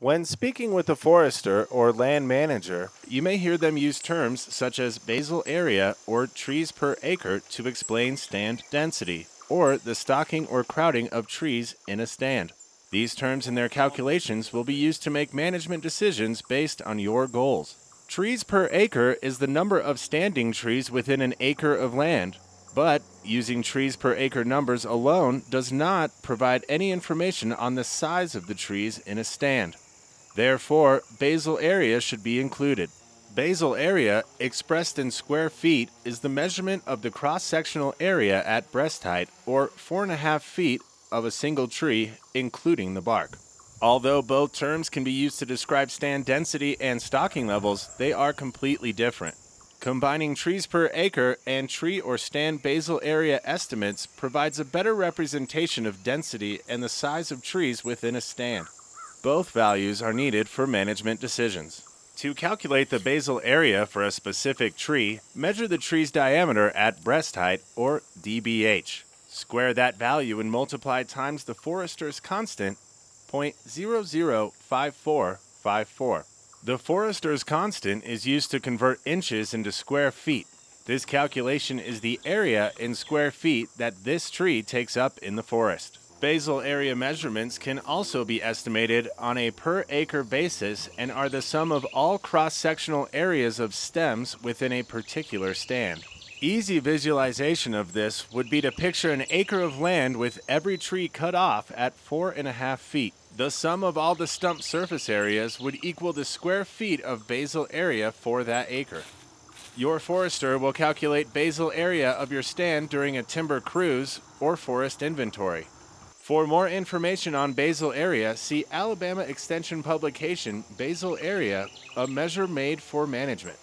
When speaking with a forester or land manager, you may hear them use terms such as basal area or trees per acre to explain stand density, or the stocking or crowding of trees in a stand. These terms and their calculations will be used to make management decisions based on your goals. Trees per acre is the number of standing trees within an acre of land, but using trees per acre numbers alone does not provide any information on the size of the trees in a stand. Therefore, basal area should be included. Basal area, expressed in square feet, is the measurement of the cross sectional area at breast height, or 4.5 feet, of a single tree, including the bark. Although both terms can be used to describe stand density and stocking levels, they are completely different. Combining trees per acre and tree or stand basal area estimates provides a better representation of density and the size of trees within a stand. Both values are needed for management decisions. To calculate the basal area for a specific tree, measure the tree's diameter at breast height, or dBH. Square that value and multiply times the forester's constant, 0.005454. The forester's constant is used to convert inches into square feet. This calculation is the area in square feet that this tree takes up in the forest. Basal area measurements can also be estimated on a per acre basis and are the sum of all cross-sectional areas of stems within a particular stand. Easy visualization of this would be to picture an acre of land with every tree cut off at four and a half feet. The sum of all the stump surface areas would equal the square feet of basal area for that acre. Your forester will calculate basal area of your stand during a timber cruise or forest inventory. For more information on basal area, see Alabama Extension publication Basal Area, a measure made for management.